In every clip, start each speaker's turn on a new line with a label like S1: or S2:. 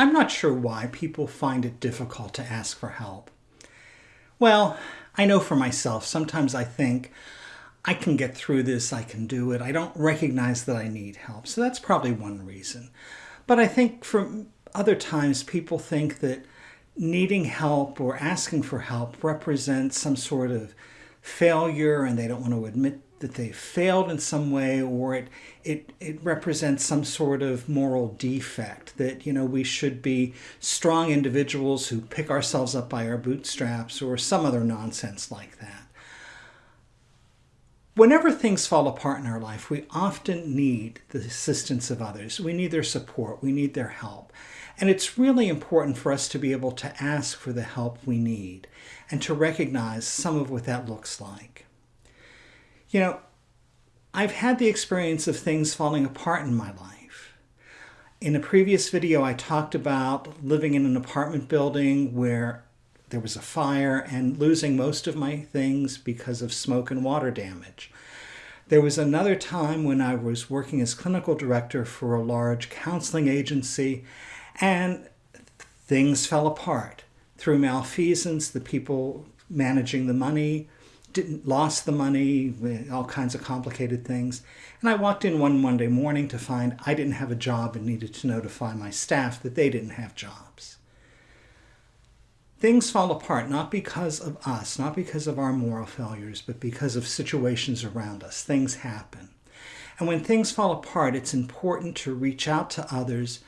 S1: I'm not sure why people find it difficult to ask for help. Well, I know for myself, sometimes I think, I can get through this, I can do it. I don't recognize that I need help. So that's probably one reason. But I think for other times, people think that needing help or asking for help represents some sort of failure and they don't want to admit that they failed in some way or it, it, it represents some sort of moral defect that you know we should be strong individuals who pick ourselves up by our bootstraps or some other nonsense like that. Whenever things fall apart in our life we often need the assistance of others. We need their support. We need their help. And it's really important for us to be able to ask for the help we need and to recognize some of what that looks like you know, I've had the experience of things falling apart in my life. In a previous video, I talked about living in an apartment building where there was a fire and losing most of my things because of smoke and water damage. There was another time when I was working as clinical director for a large counseling agency and things fell apart. Through malfeasance, the people managing the money didn't lost the money, eh, all kinds of complicated things. And I walked in one Monday morning to find I didn't have a job and needed to notify my staff that they didn't have jobs. Things fall apart not because of us, not because of our moral failures, but because of situations around us. Things happen. And when things fall apart, it's important to reach out to others,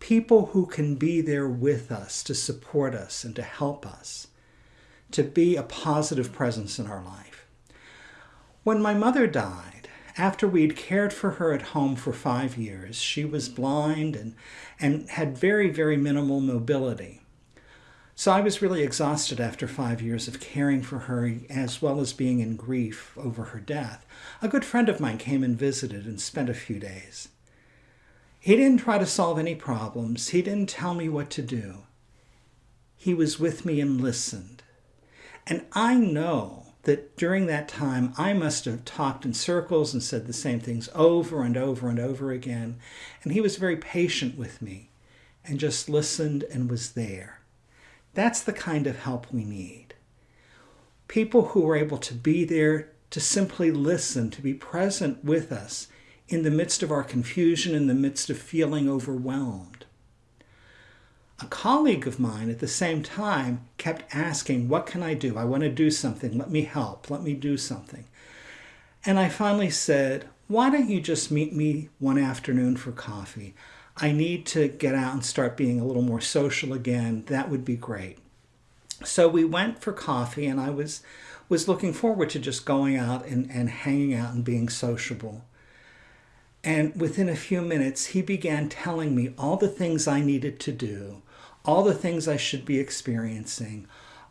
S1: people who can be there with us to support us and to help us to be a positive presence in our life. When my mother died, after we'd cared for her at home for five years, she was blind and, and had very, very minimal mobility. So I was really exhausted after five years of caring for her as well as being in grief over her death. A good friend of mine came and visited and spent a few days. He didn't try to solve any problems. He didn't tell me what to do. He was with me and listened. And I know that during that time, I must have talked in circles and said the same things over and over and over again. And he was very patient with me and just listened and was there. That's the kind of help we need. People who are able to be there to simply listen, to be present with us in the midst of our confusion, in the midst of feeling overwhelmed a colleague of mine at the same time kept asking, What can I do? I want to do something. Let me help. Let me do something. And I finally said, Why don't you just meet me one afternoon for coffee? I need to get out and start being a little more social again. That would be great. So we went for coffee, and I was, was looking forward to just going out and, and hanging out and being sociable. And within a few minutes, he began telling me all the things I needed to do all the things I should be experiencing,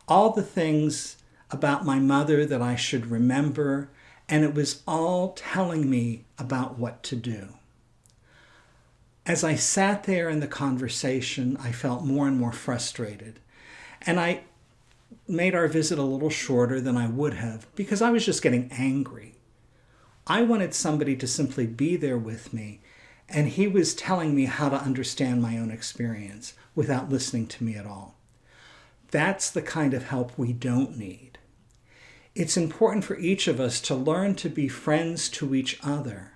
S1: all the things about my mother that I should remember, and it was all telling me about what to do. As I sat there in the conversation, I felt more and more frustrated. And I made our visit a little shorter than I would have because I was just getting angry. I wanted somebody to simply be there with me, and he was telling me how to understand my own experience without listening to me at all. That's the kind of help we don't need. It's important for each of us to learn to be friends to each other,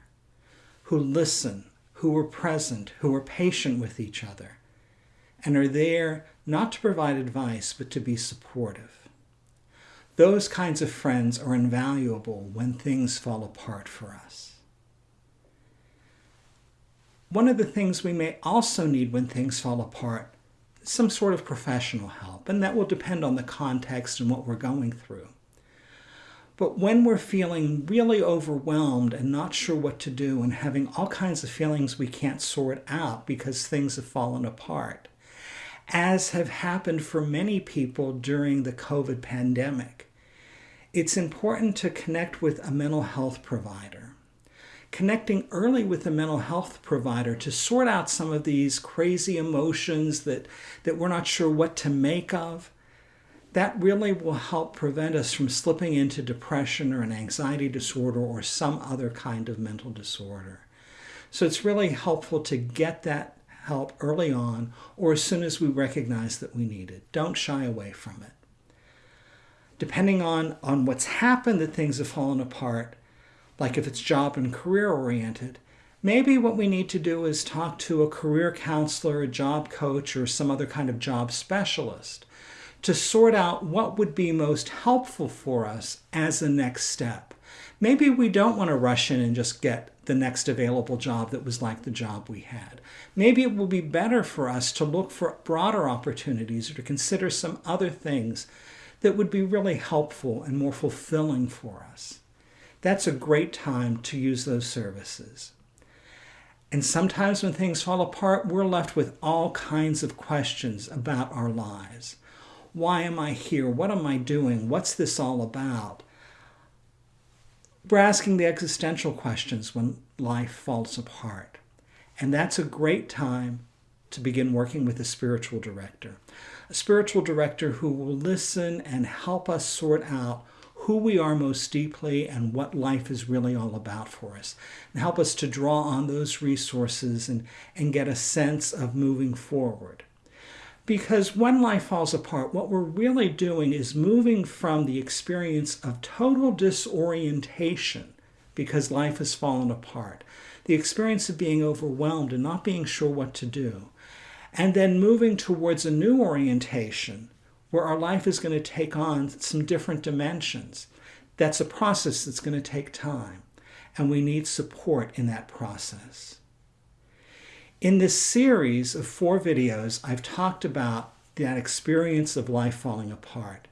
S1: who listen, who are present, who are patient with each other, and are there not to provide advice, but to be supportive. Those kinds of friends are invaluable when things fall apart for us. One of the things we may also need when things fall apart some sort of professional help, and that will depend on the context and what we're going through. But when we're feeling really overwhelmed and not sure what to do and having all kinds of feelings we can't sort out because things have fallen apart, as have happened for many people during the COVID pandemic, it's important to connect with a mental health provider connecting early with a mental health provider to sort out some of these crazy emotions that, that we're not sure what to make of, that really will help prevent us from slipping into depression or an anxiety disorder or some other kind of mental disorder. So it's really helpful to get that help early on or as soon as we recognize that we need it. Don't shy away from it. Depending on, on what's happened that things have fallen apart, like if it's job and career oriented, maybe what we need to do is talk to a career counselor, a job coach, or some other kind of job specialist to sort out what would be most helpful for us as a next step. Maybe we don't want to rush in and just get the next available job that was like the job we had. Maybe it will be better for us to look for broader opportunities or to consider some other things that would be really helpful and more fulfilling for us. That's a great time to use those services. And sometimes when things fall apart, we're left with all kinds of questions about our lives. Why am I here? What am I doing? What's this all about? We're asking the existential questions when life falls apart. And that's a great time to begin working with a spiritual director. A spiritual director who will listen and help us sort out who we are most deeply and what life is really all about for us, and help us to draw on those resources and, and get a sense of moving forward. Because when life falls apart, what we're really doing is moving from the experience of total disorientation because life has fallen apart, the experience of being overwhelmed and not being sure what to do, and then moving towards a new orientation where our life is going to take on some different dimensions. That's a process that's going to take time, and we need support in that process. In this series of four videos, I've talked about that experience of life falling apart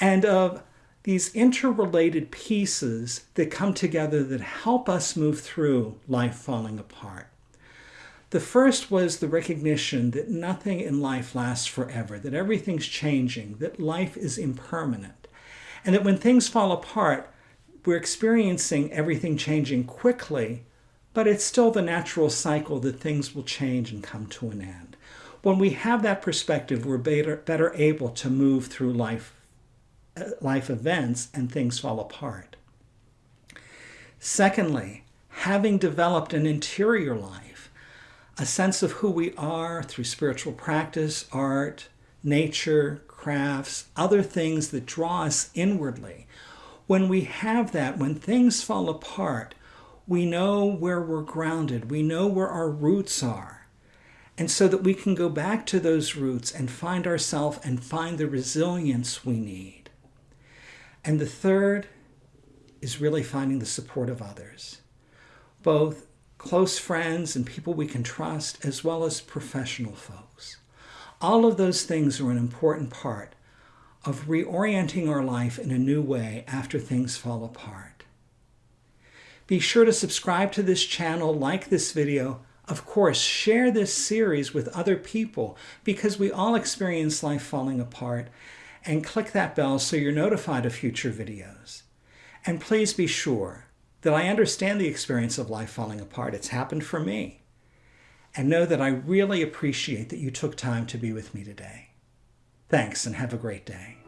S1: and of these interrelated pieces that come together that help us move through life falling apart. The first was the recognition that nothing in life lasts forever, that everything's changing, that life is impermanent, and that when things fall apart, we're experiencing everything changing quickly but it's still the natural cycle that things will change and come to an end. When we have that perspective, we're better, better able to move through life, uh, life events and things fall apart. Secondly, having developed an interior life, a sense of who we are through spiritual practice, art, nature, crafts, other things that draw us inwardly. When we have that, when things fall apart, we know where we're grounded, we know where our roots are. And so that we can go back to those roots and find ourselves and find the resilience we need. And the third is really finding the support of others, both close friends and people we can trust, as well as professional folks. All of those things are an important part of reorienting our life in a new way after things fall apart. Be sure to subscribe to this channel, like this video. Of course, share this series with other people because we all experience life falling apart. And click that bell so you're notified of future videos. And please be sure that I understand the experience of life falling apart. It's happened for me. And know that I really appreciate that you took time to be with me today. Thanks and have a great day.